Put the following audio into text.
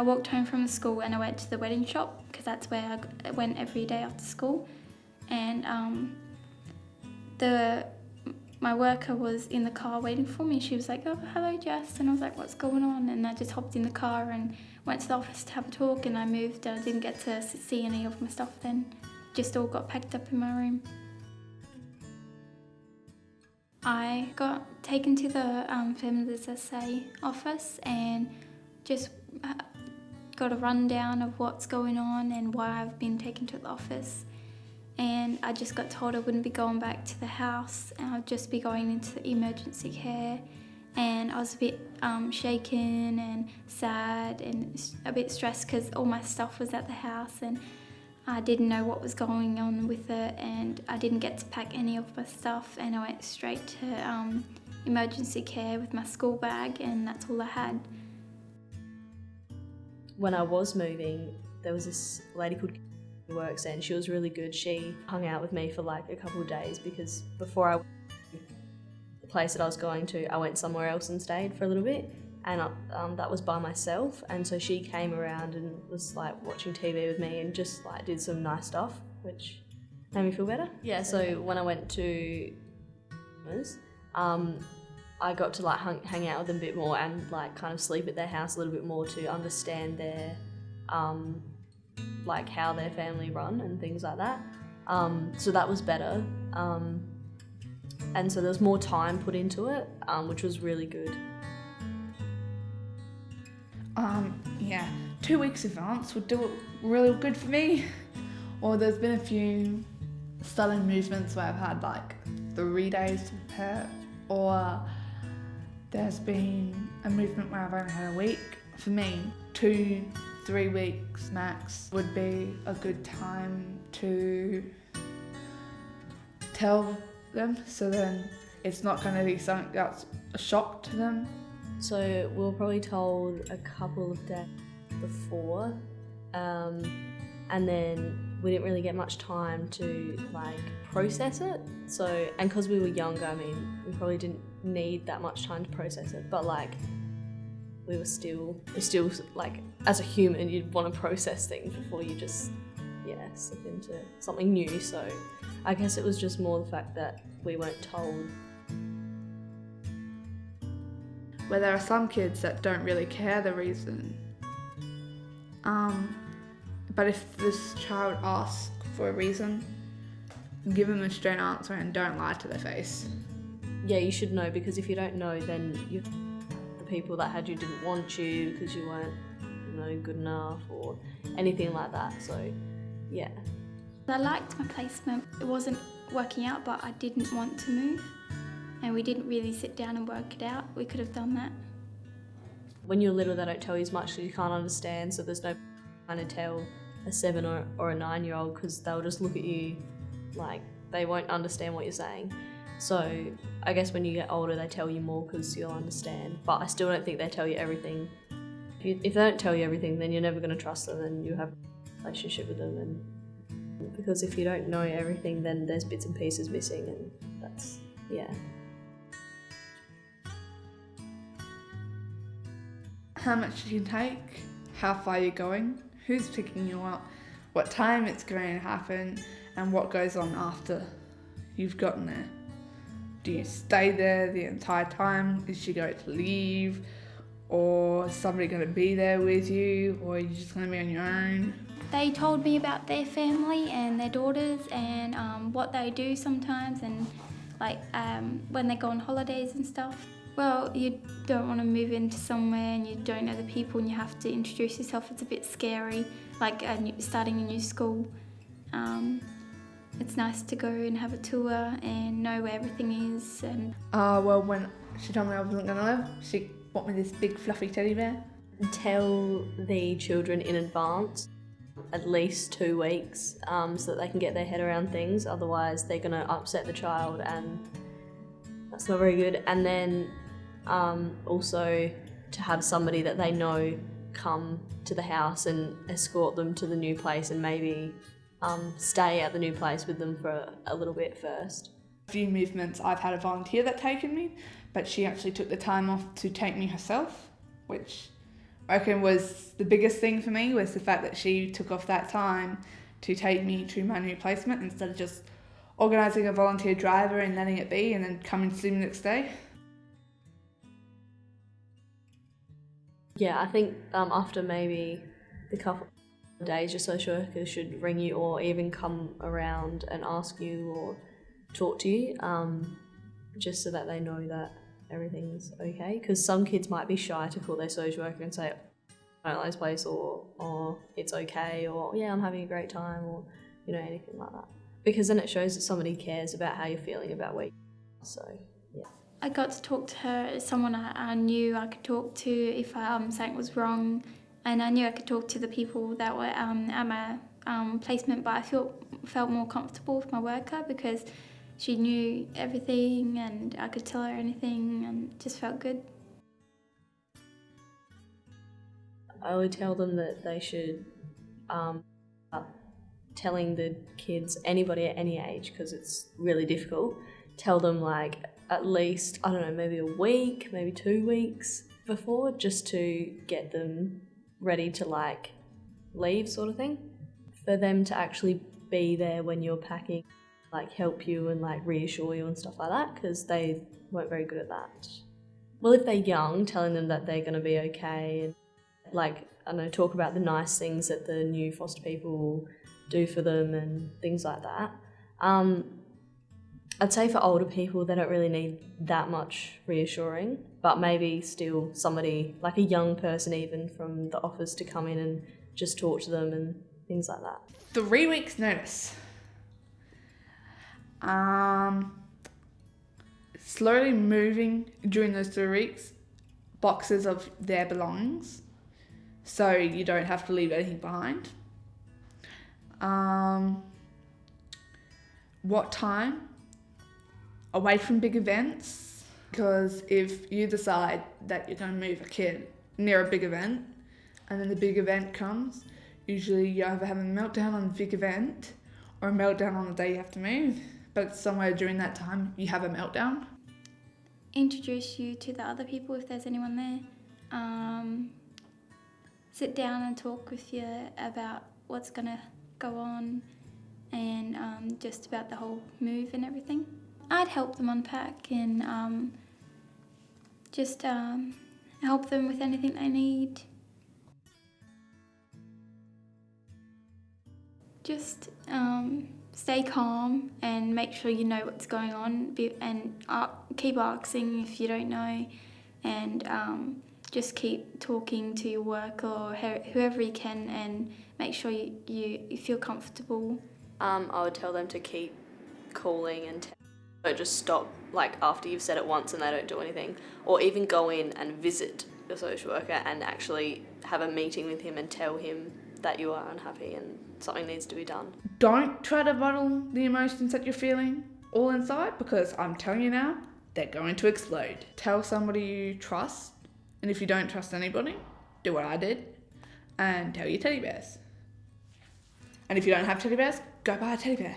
I walked home from school and I went to the wedding shop because that's where I went every day after school. And um, the my worker was in the car waiting for me. She was like, "Oh, hello, Jess," and I was like, "What's going on?" And I just hopped in the car and went to the office to have a talk. And I moved. And I didn't get to see any of my stuff then. Just all got packed up in my room. I got taken to the um, Families SA office and just uh, got a rundown of what's going on and why I've been taken to the office. And I just got told I wouldn't be going back to the house and I'd just be going into the emergency care. And I was a bit um, shaken and sad and a bit stressed because all my stuff was at the house and I didn't know what was going on with it and I didn't get to pack any of my stuff and I went straight to um, emergency care with my school bag and that's all I had. When I was moving, there was this lady called who works and she was really good. She hung out with me for like a couple of days because before I the place that I was going to, I went somewhere else and stayed for a little bit and um, that was by myself and so she came around and was like watching TV with me and just like did some nice stuff which made me feel better. Yeah, so when I went to um, I got to like hang, out with them a bit more and like kind of sleep at their house a little bit more to understand their um, like how their family run and things like that. Um, so that was better. Um, and so there was more time put into it, um, which was really good. Um, yeah, two weeks advance would do it really good for me. Or there's been a few sudden movements where I've had like three days to prepare, or there's been a movement where I've only had a week. For me, two, three weeks max would be a good time to tell them so then it's not going to be something that's a shock to them so we were probably told a couple of days before, um, and then we didn't really get much time to like process it. So and because we were younger, I mean, we probably didn't need that much time to process it. But like, we were still, we still like as a human, you'd want to process things before you just yeah slip into something new. So I guess it was just more the fact that we weren't told where there are some kids that don't really care the reason. Um, but if this child asks for a reason, give them a straight answer and don't lie to their face. Yeah, you should know because if you don't know, then you, the people that had you didn't want you because you weren't, you know, good enough or anything like that. So, yeah. I liked my placement. It wasn't working out, but I didn't want to move and we didn't really sit down and work it out. We could have done that. When you're little, they don't tell you as much, so you can't understand, so there's no kind to tell a seven or, or a nine year old because they'll just look at you like they won't understand what you're saying. So I guess when you get older, they tell you more because you'll understand. But I still don't think they tell you everything. If, you, if they don't tell you everything, then you're never going to trust them and you have a relationship with them. And because if you don't know everything, then there's bits and pieces missing, and that's yeah. how much you can take, how far you're going, who's picking you up, what time it's going to happen, and what goes on after you've gotten there. Do you stay there the entire time? Is she going to leave? Or is somebody going to be there with you? Or are you just going to be on your own? They told me about their family and their daughters and um, what they do sometimes and like um, when they go on holidays and stuff. Well, you don't want to move into somewhere and you don't know the people and you have to introduce yourself. It's a bit scary, like new, starting a new school. Um, it's nice to go and have a tour and know where everything is. And uh, well, when she told me I wasn't gonna live, she bought me this big fluffy teddy bear. Tell the children in advance at least two weeks um, so that they can get their head around things. Otherwise, they're going to upset the child, and that's not very good. And then um, also to have somebody that they know come to the house and escort them to the new place and maybe um, stay at the new place with them for a little bit first. A few movements I've had a volunteer that taken me, but she actually took the time off to take me herself, which I reckon was the biggest thing for me was the fact that she took off that time to take me to my new placement instead of just organising a volunteer driver and letting it be and then coming to see me the next day. Yeah, I think um, after maybe the couple days, your social worker should ring you or even come around and ask you or talk to you, um, just so that they know that everything's okay. Because some kids might be shy to call their social worker and say, I don't like this place, or, or it's okay, or yeah, I'm having a great time, or you know, anything like that. Because then it shows that somebody cares about how you're feeling about where you are. So, yeah. I got to talk to her as someone I, I knew I could talk to if um, something was wrong, and I knew I could talk to the people that were um, at my um, placement. But I felt felt more comfortable with my worker because she knew everything, and I could tell her anything, and just felt good. I would tell them that they should um, telling the kids, anybody at any age, because it's really difficult, tell them like at least, I don't know, maybe a week, maybe two weeks before, just to get them ready to like leave, sort of thing. For them to actually be there when you're packing, like help you and like reassure you and stuff like that, because they weren't very good at that. Well, if they're young, telling them that they're going to be okay and like, I know, talk about the nice things that the new foster people do for them and things like that. Um, I'd say for older people, they don't really need that much reassuring, but maybe still somebody, like a young person even from the office to come in and just talk to them and things like that. Three weeks notice. Um, slowly moving during those three weeks boxes of their belongings so you don't have to leave anything behind. Um, what time? Away from big events, because if you decide that you're going to move a kid near a big event and then the big event comes, usually you either have a meltdown on the big event or a meltdown on the day you have to move. But somewhere during that time, you have a meltdown. Introduce you to the other people if there's anyone there. Um, sit down and talk with you about what's going to go on and um, just about the whole move and everything. I'd help them unpack and um, just um, help them with anything they need. Just um, stay calm and make sure you know what's going on and keep asking if you don't know and um, just keep talking to your work or whoever you can and make sure you, you, you feel comfortable. Um, I would tell them to keep calling and don't just stop like after you've said it once and they don't do anything or even go in and visit your social worker and actually have a meeting with him and tell him that you are unhappy and something needs to be done. Don't try to bottle the emotions that you're feeling all inside because I'm telling you now, they're going to explode. Tell somebody you trust and if you don't trust anybody, do what I did and tell your teddy bears. And if you don't have teddy bears, go buy a teddy bear.